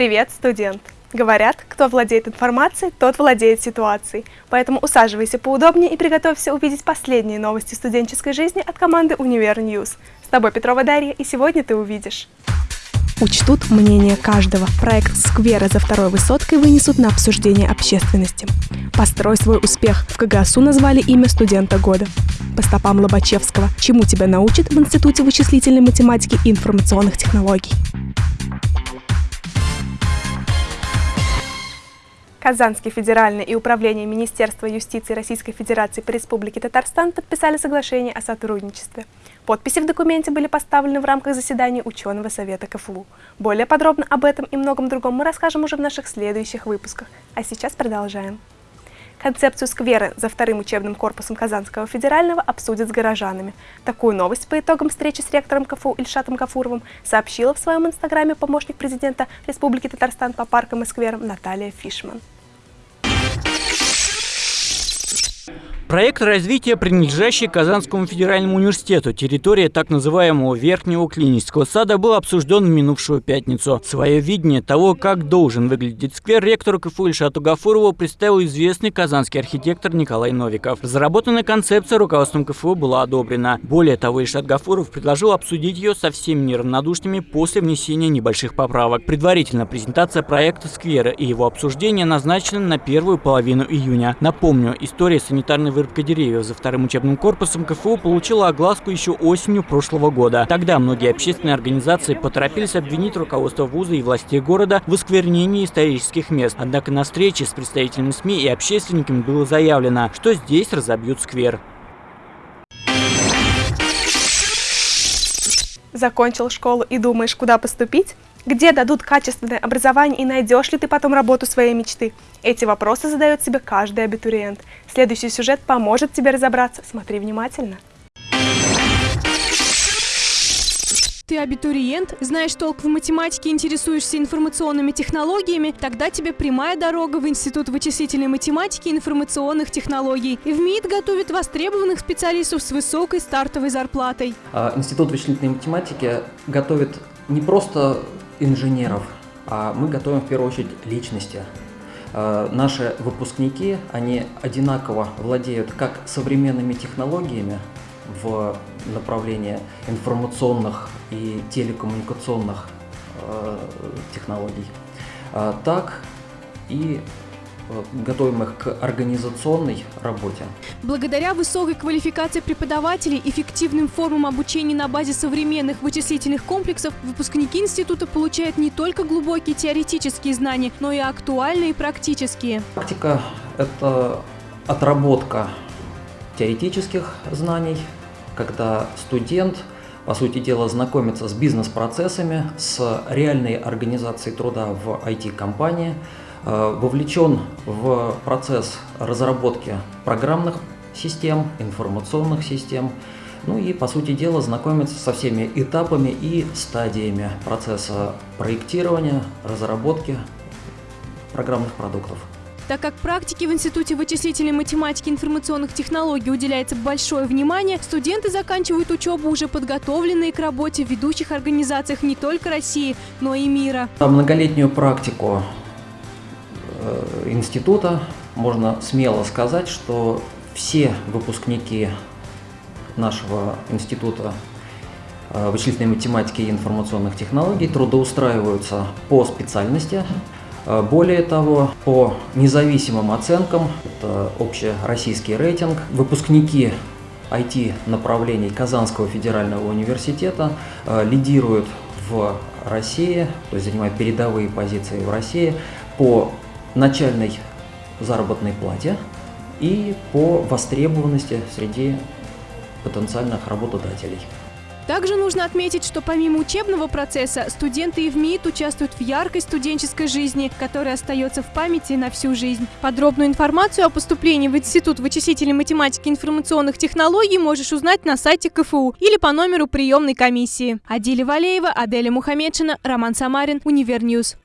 Привет, студент! Говорят, кто владеет информацией, тот владеет ситуацией. Поэтому усаживайся поудобнее и приготовься увидеть последние новости студенческой жизни от команды Универ News. С тобой Петрова Дарья, и сегодня ты увидишь. Учтут мнение каждого. Проект «Сквера» за второй высоткой вынесут на обсуждение общественности. «Построй свой успех» в КГСУ назвали имя студента года. По стопам Лобачевского. Чему тебя научат в Институте вычислительной математики и информационных технологий. Казанский федеральный и Управление Министерства юстиции Российской Федерации по Республике Татарстан подписали соглашение о сотрудничестве. Подписи в документе были поставлены в рамках заседания ученого совета КФУ. Более подробно об этом и многом другом мы расскажем уже в наших следующих выпусках. А сейчас продолжаем. Концепцию сквера за вторым учебным корпусом Казанского федерального обсудят с горожанами. Такую новость по итогам встречи с ректором КФУ Ильшатом Гафуровым сообщила в своем инстаграме помощник президента Республики Татарстан по паркам и скверам Наталья Фишман. Проект развития, принадлежащий Казанскому федеральному университету, территория так называемого Верхнего клинического сада, был обсужден в минувшую пятницу. Свое видение того, как должен выглядеть сквер, ректору КФУ Ильшату Гафурову представил известный казанский архитектор Николай Новиков. Разработанная концепция руководством КФУ была одобрена. Более того, Ильшат Гафуров предложил обсудить ее со всеми неравнодушными после внесения небольших поправок. Предварительно презентация проекта сквера и его обсуждение назначены на первую половину июня. Напомню, история санитарной вырубка деревьев за вторым учебным корпусом КФУ получила огласку еще осенью прошлого года. Тогда многие общественные организации поторопились обвинить руководство вуза и властей города в осквернении исторических мест. Однако на встрече с представителями СМИ и общественниками было заявлено, что здесь разобьют сквер. Закончил школу и думаешь, куда поступить? Где дадут качественное образование и найдешь ли ты потом работу своей мечты? Эти вопросы задает себе каждый абитуриент. Следующий сюжет поможет тебе разобраться. Смотри внимательно. Ты абитуриент, знаешь толк в математике, интересуешься информационными технологиями, тогда тебе прямая дорога в Институт вычислительной математики и информационных технологий. И в МИД готовит востребованных специалистов с высокой стартовой зарплатой. А, Институт вычислительной математики готовит не просто инженеров, а мы готовим в первую очередь личности. Э, наши выпускники, они одинаково владеют как современными технологиями в направлении информационных и телекоммуникационных э, технологий, э, так и готовим их к организационной работе. Благодаря высокой квалификации преподавателей, эффективным формам обучения на базе современных вычислительных комплексов, выпускники института получают не только глубокие теоретические знания, но и актуальные практические. Практика – это отработка теоретических знаний, когда студент по сути дела, знакомится с бизнес-процессами, с реальной организацией труда в IT-компании, Э, вовлечен в процесс разработки программных систем, информационных систем, ну и, по сути дела, знакомиться со всеми этапами и стадиями процесса проектирования, разработки программных продуктов. Так как практике в Институте вычислительной математики и информационных технологий уделяется большое внимание, студенты заканчивают учебу уже подготовленные к работе в ведущих организациях не только России, но и мира. Многолетнюю практику Э, института можно смело сказать, что все выпускники нашего института э, вычислительной математики и информационных технологий трудоустраиваются по специальности. Э, более того, по независимым оценкам, это общероссийский рейтинг, выпускники IT-направлений Казанского федерального университета лидируют в России, то есть занимают передовые позиции в России по начальной заработной плате и по востребованности среди потенциальных работодателей. Также нужно отметить, что помимо учебного процесса, студенты ИВМиИТ участвуют в яркой студенческой жизни, которая остается в памяти на всю жизнь. Подробную информацию о поступлении в Институт вычислительной математики и информационных технологий можешь узнать на сайте КФУ или по номеру приемной комиссии. Адиля Валеева, Аделя Мухаммедшина, Роман Самарин, Univer News.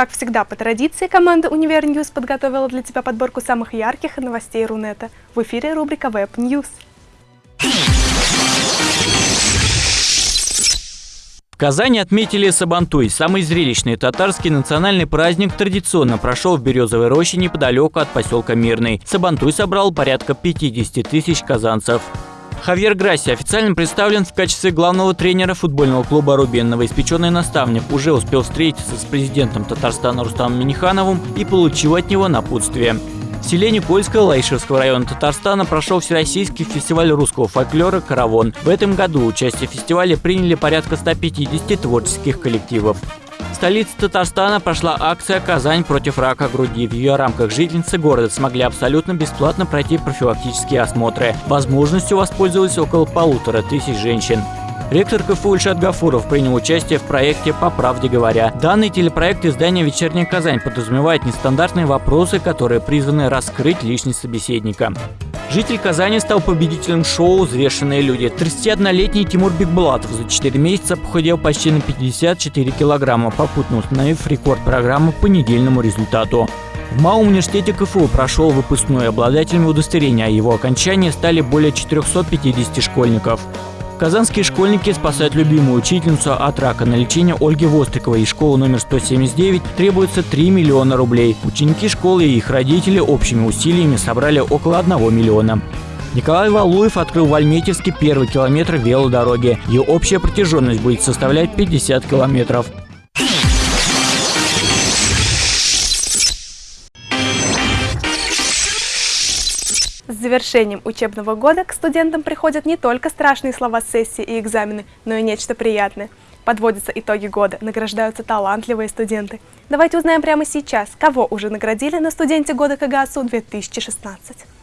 Как всегда, по традиции, команда Универ News подготовила для тебя подборку самых ярких новостей Рунета. В эфире рубрика Web News. Казани отметили Сабантуй. Самый зрелищный татарский национальный праздник традиционно прошел в Березовой роще неподалеку от поселка Мирный. Сабантуй собрал порядка 50 тысяч казанцев. Хавьер Грасси официально представлен в качестве главного тренера футбольного клуба «Рубин». Новоиспеченный наставник уже успел встретиться с президентом Татарстана Рустамом Минихановым и получил от него напутствие. В селе Никольское Лайшевского района Татарстана прошел Всероссийский фестиваль русского фольклора «Каравон». В этом году участие в фестивале приняли порядка 150 творческих коллективов. В столице Татарстана прошла акция «Казань против рака груди». В ее рамках жительницы города смогли абсолютно бесплатно пройти профилактические осмотры. Возможностью воспользовались около полутора тысяч женщин. Ректор КФУ Ильшат Гафуров принял участие в проекте «По правде говоря». Данный телепроект издания «Вечерняя Казань» подразумевает нестандартные вопросы, которые призваны раскрыть личность собеседника. Житель Казани стал победителем шоу «Взвешенные люди». 31-летний Тимур Бекбулатов за 4 месяца похудел почти на 54 килограмма, попутно установив рекорд программы по недельному результату. В МАУ университете КФУ прошел выпускной обладателями удостоверения, а его окончании стали более 450 школьников. Казанские школьники спасают любимую учительницу от рака. На лечение Ольги Востриковой из школы номер 179 требуется 3 миллиона рублей. Ученики школы и их родители общими усилиями собрали около 1 миллиона. Николай Валуев открыл в Альметьевске первый километр велодороги. Ее общая протяженность будет составлять 50 километров. Завершением учебного года к студентам приходят не только страшные слова сессии и экзамены, но и нечто приятное. Подводятся итоги года, награждаются талантливые студенты. Давайте узнаем прямо сейчас, кого уже наградили на студенте года КГАСУ 2016.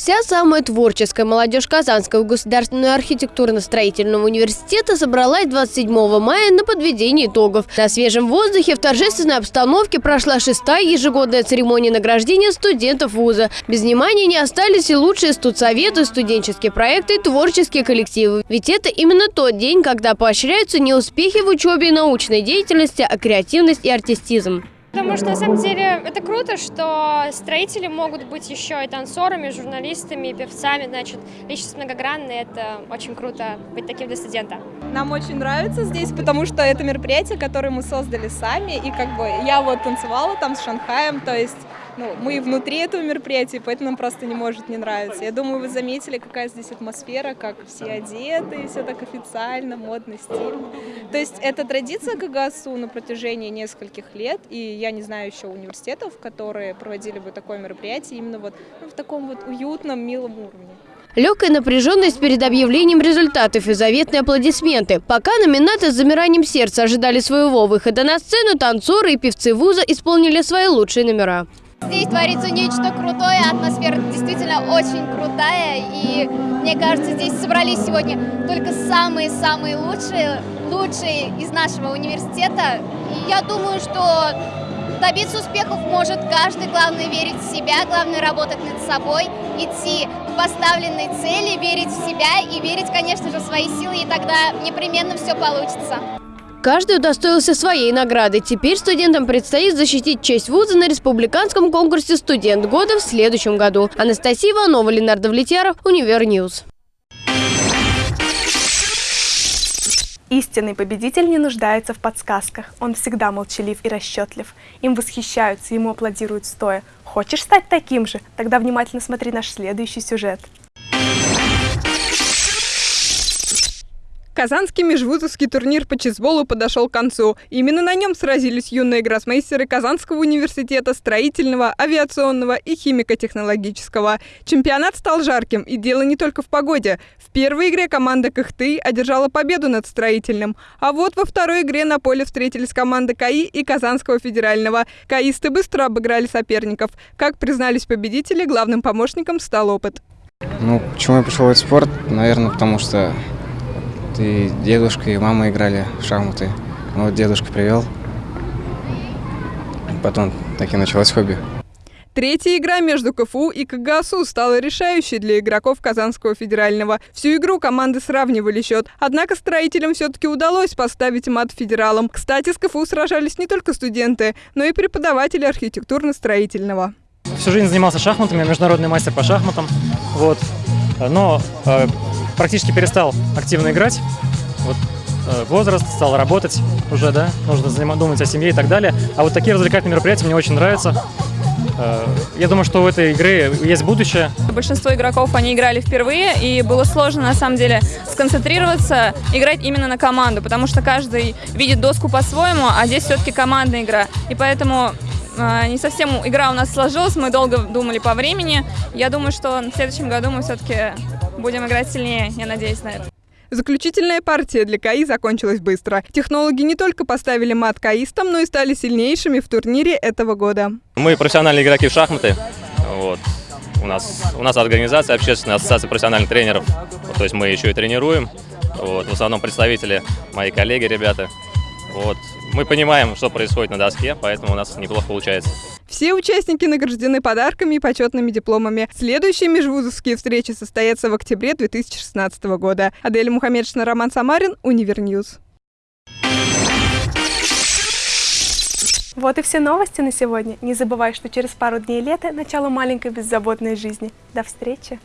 Вся самая творческая молодежь Казанского государственного архитектурно-строительного университета собралась 27 мая на подведение итогов. На свежем воздухе в торжественной обстановке прошла шестая ежегодная церемония награждения студентов вуза. Без внимания не остались и лучшие студсоветы, студенческие проекты и творческие коллективы. Ведь это именно тот день, когда поощряются не успехи в учебе и научной деятельности, а креативность и артистизм. Потому что на самом деле это круто, что строители могут быть еще и танцорами, журналистами, и певцами, значит, личность многогранная, это очень круто быть таким для студента. Нам очень нравится здесь, потому что это мероприятие, которое мы создали сами, и как бы я вот танцевала там с Шанхаем, то есть ну, мы внутри этого мероприятия, поэтому нам просто не может не нравиться. Я думаю, вы заметили, какая здесь атмосфера, как все одеты, все так официально, модно, стильно. То есть это традиция КГСУ на протяжении нескольких лет, и я не знаю еще университетов, которые проводили бы такое мероприятие именно вот ну, в таком вот уютном, милом уровне. Легкая напряженность перед объявлением результатов и заветные аплодисменты. Пока номинаты с замиранием сердца ожидали своего выхода на сцену, танцоры и певцы вуза исполнили свои лучшие номера. Здесь творится нечто крутое, атмосфера действительно очень крутая, и мне кажется, здесь собрались сегодня только самые-самые лучшие, лучшие из нашего университета. И я думаю, что добиться успехов может каждый, главное верить в себя, главное работать над собой, идти к поставленной цели, верить в себя и верить, конечно же, в свои силы, и тогда непременно все получится. Каждый удостоился своей награды. Теперь студентам предстоит защитить честь вуза на республиканском конкурсе «Студент года» в следующем году. Анастасия Иванова, Ленар Давлетьяров, Univer News. Истинный победитель не нуждается в подсказках. Он всегда молчалив и расчетлив. Им восхищаются, ему аплодируют стоя. Хочешь стать таким же? Тогда внимательно смотри наш следующий сюжет. Казанский межвузовский турнир по чесболу подошел к концу. Именно на нем сразились юные гроссмейстеры Казанского университета строительного, авиационного и химико-технологического. Чемпионат стал жарким, и дело не только в погоде. В первой игре команда Кахты одержала победу над строительным. А вот во второй игре на поле встретились команды КАИ и Казанского федерального. КАИсты быстро обыграли соперников. Как признались победители, главным помощником стал опыт. Ну, почему я пришел в этот спорт? Наверное, потому что и дедушка, и мама играли в шахматы. Вот дедушка привел. Потом так и началось хобби. Третья игра между КФУ и КГСУ стала решающей для игроков Казанского федерального. Всю игру команды сравнивали счет. Однако строителям все-таки удалось поставить мат федералам. Кстати, с КФУ сражались не только студенты, но и преподаватели архитектурно-строительного. Всю жизнь занимался шахматами, международный мастер по шахматам. Вот. Но э, практически перестал активно играть. Вот э, возраст, стал работать уже, да, нужно думать о семье и так далее. А вот такие развлекательные мероприятия мне очень нравятся. Э, Я думаю, что у этой игры есть будущее. Большинство игроков, они играли впервые, и было сложно, на самом деле, сконцентрироваться, играть именно на команду, потому что каждый видит доску по-своему, а здесь все-таки командная игра. И поэтому э, не совсем игра у нас сложилась, мы долго думали по времени. Я думаю, что в следующем году мы все-таки будем играть сильнее, я надеюсь на это. Заключительная партия для КАИ закончилась быстро. Технологи не только поставили мат каистам, но и стали сильнейшими в турнире этого года. Мы профессиональные игроки в шахматы. Вот. У нас, у нас организация общественная ассоциация профессиональных тренеров. Вот, то есть мы еще и тренируем. Вот. В основном представители, мои коллеги, ребята. Вот. Мы понимаем, что происходит на доске, поэтому у нас неплохо получается. Все участники награждены подарками и почетными дипломами. Следующие межвузовские встречи состоятся в октябре 2016 года. Аделя Мухаммедшина, Роман Самарин, Univer News. Вот и все новости на сегодня. Не забывай, что через пару дней лета – начало маленькой беззаботной жизни. До встречи!